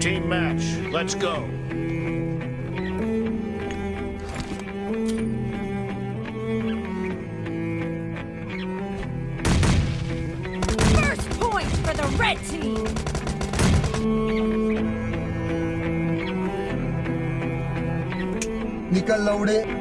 Team match, let's go. First point for the red team! निकल लौड़े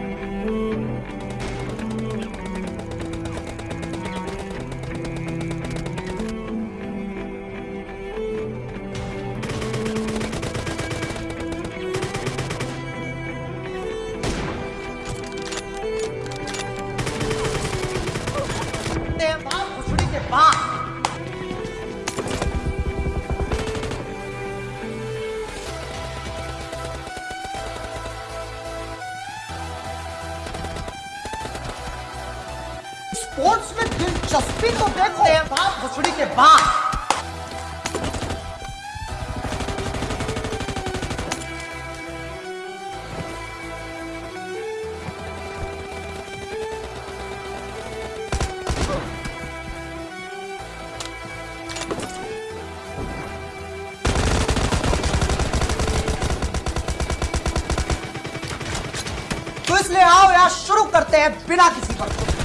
sports में दिलचस्पी तो देखो। बाप घुसड़ी के बाद। तो इसलिए आओ यार, शुरू करते हैं बिना किसी पर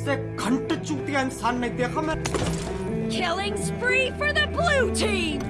इससे घंटे चूतिया इंसान नहीं देखा मैं Killing spree for the blue team!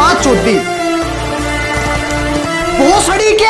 गांड चोदी भोसड़ी के